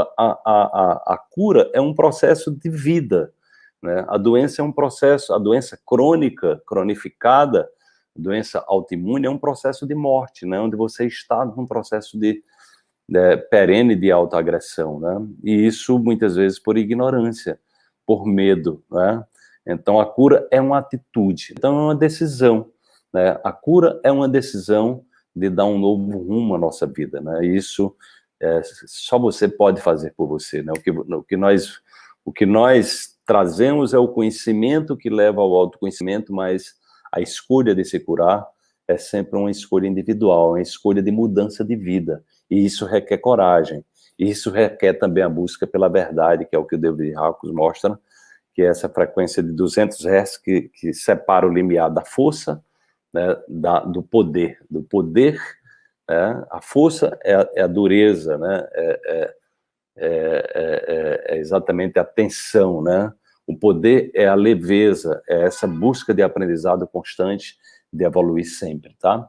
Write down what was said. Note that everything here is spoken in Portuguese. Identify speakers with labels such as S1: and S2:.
S1: a, a, a cura é um processo de vida, né? A doença é um processo, a doença crônica, cronificada, doença autoimune é um processo de morte, né? Onde você está num processo de, de perene de autoagressão, né? E isso muitas vezes por ignorância, por medo, né? Então a cura é uma atitude, então é uma decisão, né? A cura é uma decisão de dar um novo rumo à nossa vida, né? Isso é, só você pode fazer por você, né? O que, o que nós o que nós trazemos é o conhecimento que leva ao autoconhecimento, mas a escolha de se curar é sempre uma escolha individual, uma escolha de mudança de vida, e isso requer coragem, e isso requer também a busca pela verdade, que é o que o David Hawkins mostra, que é essa frequência de 200 Hz que, que separa o limiar da força, né, da, do poder, do poder, né, a força é a, é a dureza, né, é, é é, é, é, é, exatamente a tensão, né? O poder é a leveza, é essa busca de aprendizado constante, de evoluir sempre, tá?